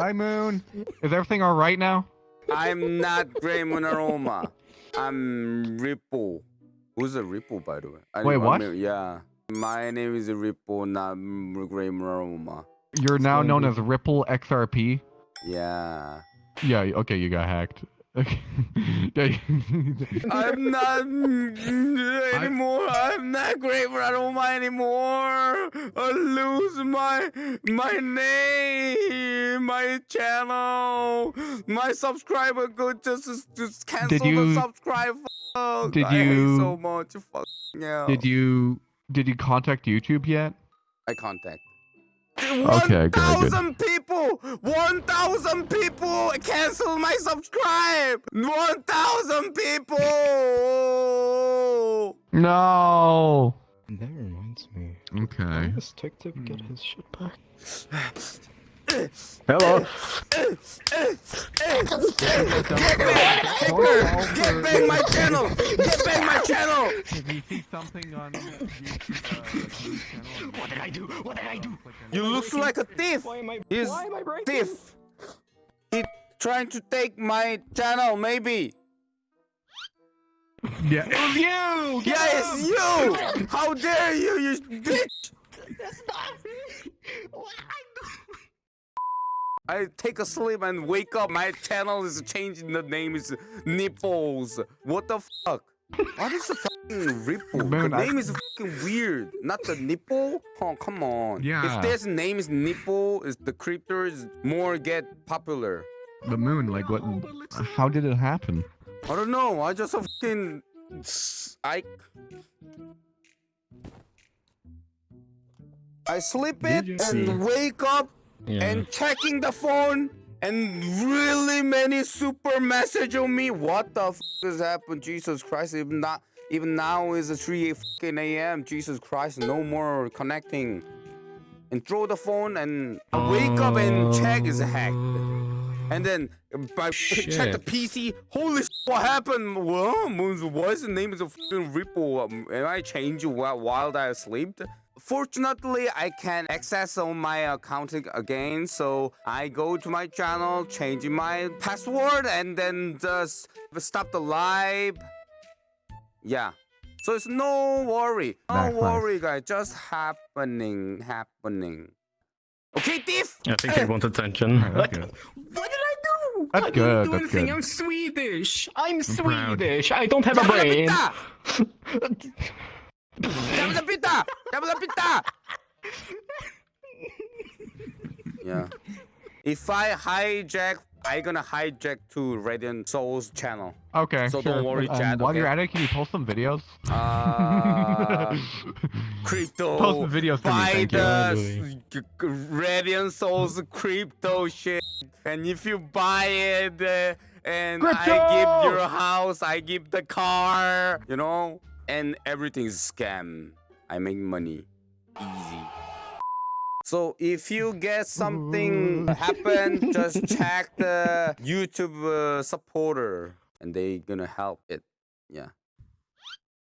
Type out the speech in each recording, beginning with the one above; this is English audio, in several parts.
Hi, Moon. Is everything all right now? I'm not Grey Monaroma. I'm Ripple. Who's a Ripple, by the way? I Wait, what? mean, yeah. My name is Ripple, not Grey Monaroma. You're now known as Ripple XRP. Yeah. Yeah. Okay, you got hacked. Okay. I'm not anymore. I'm not great, but I don't Monaroma anymore. I lose my my name, my channel, my subscriber go just just cancel the you- subscribe. Fuck. did I hate you- so much? Fuck yeah. did you did you contact YouTube yet? I contact. Okay, One good, good. thousand people! One thousand people cancel my subscribe! One thousand people! No. That reminds me. Okay. Why does TikTok get his shit back? Hello. Get back! Hacker! Get back my channel! Get back my channel! If you see something on YouTube, uh, What did I do? What did I do? You look like a thief! Why am I? He's why am I breaking? thief! He trying to take my channel, maybe. yeah. It was you. Yeah, it's you! How dare you, you bitch! That's not me. What did I take a sleep and wake up. My channel is changing. The name is Nipples. What the fuck? What is the fucking ripple? Man, the I- name is fucking weird. Not the nipple? Oh, come on. Yeah. If this name is nipple, is the creators more get popular. The moon. Like what? How did it happen? I don't know. I just fucking I I sleep it and hmm. wake up Yeah. and checking the phone and really many super message on me. What the f has happened? Jesus Christ! Even not even now is 3 fucking a.m. Jesus Christ! No more connecting. And throw the phone and I wake up and check is hacked. And then I check the PC. Holy shit, what happened? Well, what's the name of the fucking Ripple? Um, am I changing while, while I slept? Fortunately, I can access on my account again, so I go to my channel, change my password, and then just stop the live. Yeah. So it's no worry. No Nice, nice. worry, guys. Just happening, happening. Okay, thief. I think he wants attention. Alright, that's good. What did I do? That's I good, didn't do that's anything. good. I'm Swedish. I'm, proud. Swedish. I don't have a brain. Dabba pita! Dabba pita! Yeah. If I hijack, I'm gonna hijack to Radiant Souls channel. Okay. So sure. don't worry, Um, Chad, While you're at it, can you post some videos? Uh, crypto. Post some videos for me, Buy thank you. the g- g- Radiant Souls crypto shit. And if you buy it, uh, and I give your house, I give the car, you know, and everything's scam. I make money. Easy. So if you get something happen, just check the YouTube uh, supporter, and they gonna help it. Yeah.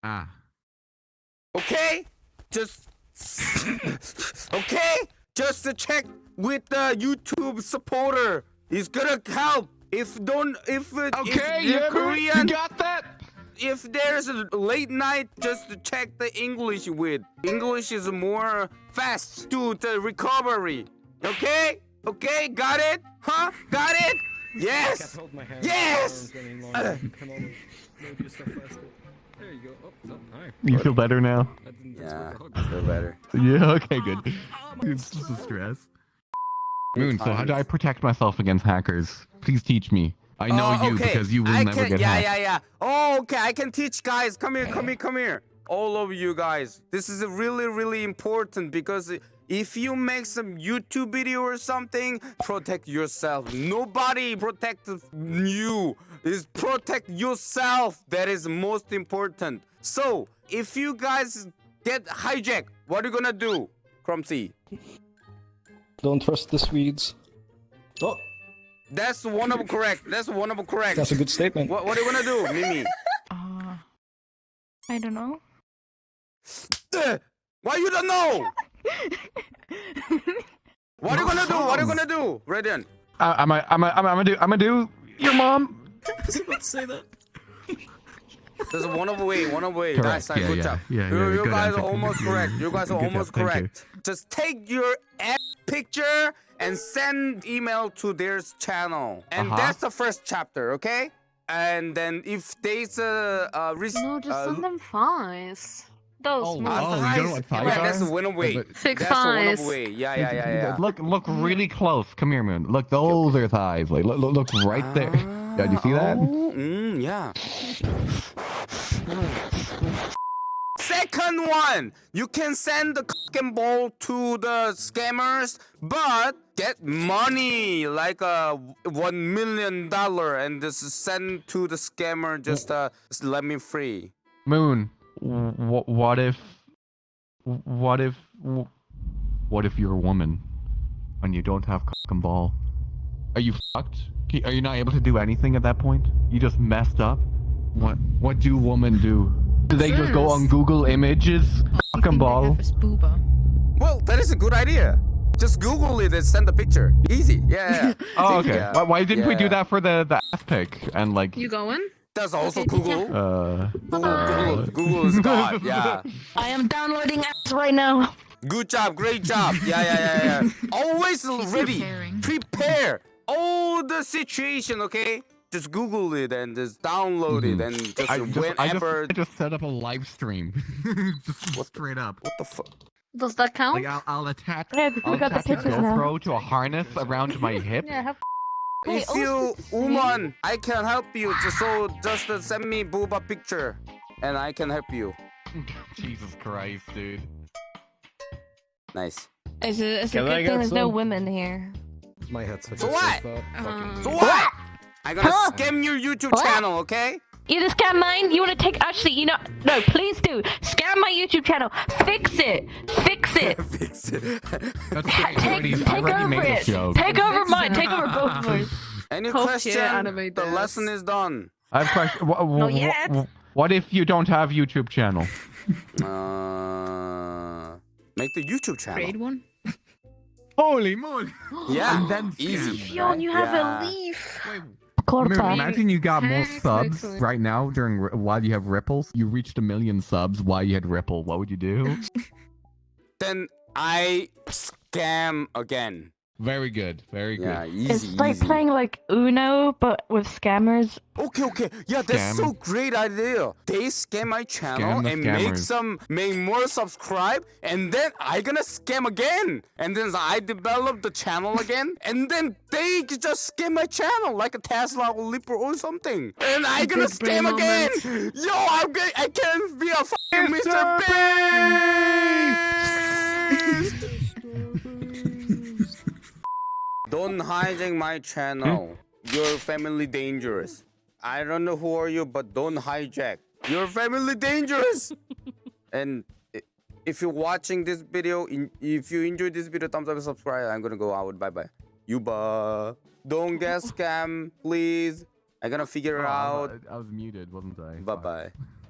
Ah. Okay? Just Okay? Just to check with the YouTube supporter. It's gonna help. If don't if uh, Okay. if Yeah, you're Korean. Korean You got that? If there's a late night just check the English with. English is more fast to the recovery. Okay? Okay, got it? Huh? Got it? Yes! hold my hands. Yes! Arms. Uh. Come on, maybe stuff faster. There you go. Oh, so, hi. You feel better now? Yeah, expect a hug. feel better. Yeah. Okay. Good. Ah, ah, it's just a stress. Moon. So how do I protect myself against hackers? Please teach me. I know Oh, you okay. because you will I never can, get yeah, hacked. Yeah, yeah, Oh, okay. I can teach guys. Come here, come here, come here. All of you guys. This is really, really important because if you make some YouTube video or something, protect yourself. Nobody protect you. Is protect yourself. That is most important. So, if you guys get hijacked, what are you gonna do, Crumsy? Don't trust the Swedes. Oh, That's one of them correct. That's one of them correct. that's a good statement. What, what are you gonna do, Mimi? Uh, I don't know. Uh, Why you don't know? What are you gonna do? What are you gonna do, Radiant? Uh, I'm gonna, I'm gonna, I'm gonna do, I'm gonna do your mom. I was about to say that. There's one away, one away. Correct, Nice, nice, yeah, good yeah, job. yeah, you yeah, you good guys answer. are almost correct. You guys are good almost job, correct. Just take your ass picture and send email to their channel, and Uh-huh. that's the first chapter, okay? And then if there's a, a res- No, just uh, send them thighs. Those Oh, small oh, you thighs. don't know what thighs yeah, that's are? the one away. But- Thick That's the one thighs. away. Yeah, yeah, yeah, yeah. Look, look really close. Come here, Moon. Look, those are thighs. Like, look, look, look right there. Yeah, do you see that? Oh, mm, yeah. Second one, you can send the and ball to the scammers, but get money like a one million dollar and just send to the scammer. Just uh, let me free. Moon, wh- what if, what if, what if you're a woman and you don't have and ball? Are you fucked? Are you not able to do anything at that point? You just messed up. What? What do women do? Do they just go on Google Images, cock and ball? Well, that is a good idea. Just Google it and send the picture. Easy. Yeah. yeah. Oh, okay. yeah. Why, why didn't we do that for the the ass pic and like? You going? That's also Okay, teacher. Google. Uh, Google, Google, Google is God. Yeah. I am downloading apps right now. Good job, great job. Yeah, yeah, yeah, yeah. Always ready. preparing. Prepare all the situation, okay? Just Google it and just download it and just Mm-hmm. I just, I just, whenever. I just set up a live stream. just straight up. What the fuck? Does that count? Like I'll, I'll attach, Yeah, I'll got the attach a pictures now. GoPro to a harness around my hip. Yeah, have If Wait, you oh, this is woman, I can help you. Just so just uh, send me booba picture, and I can help you. Jesus Christ, dude. Nice. It's a, it's a good thing get there's no women here. My headset. So just what? goes. Um, So what? I'm gonna Huh? scam your YouTube What? channel, okay? You to scam mine? You want to take? Actually, you know, no, please do. Scam my YouTube channel. Fix it. Fix it. Fix it. That's great. I take already, take over made it. Take over mine. Take over both of ours. Any Hope question? The this. lesson is done. I have a question. Wha- wha- Not yet. wha- What if you don't have YouTube channel? Uh, make the YouTube channel. Trade one? Holy moly! Yeah, And then easy. Fionn, right? you have Yeah. a leaf. Moon, Corta. imagine you got more subs right now during while you have ripples. You reached a million subs while you had ripple. What would you do? Then I scam again. Very good. Very good. Easy, It's like easy. playing like Uno, but with scammers. Okay, okay. Yeah, that's Scam. so great idea. They scam my channel Scam the and make some make more subscribe and then I gonna scam again. And then I develop the channel again and then they just scam my channel like a Tesla or Lipper or something. And I gonna Big brain scam again. Yo, I'm gonna I can't be a fucking Mr. Beast. Don't hijack my channel. Hmm? Your family dangerous. I don't know who are you, but don't hijack. Your family dangerous. and if you're watching this video, if you enjoyed this video, thumbs up and subscribe. I'm gonna go out. Bye bye. Yuba. Don't get scam, please. I'm gonna figure Oh, out. I was muted, wasn't I? Bye bye.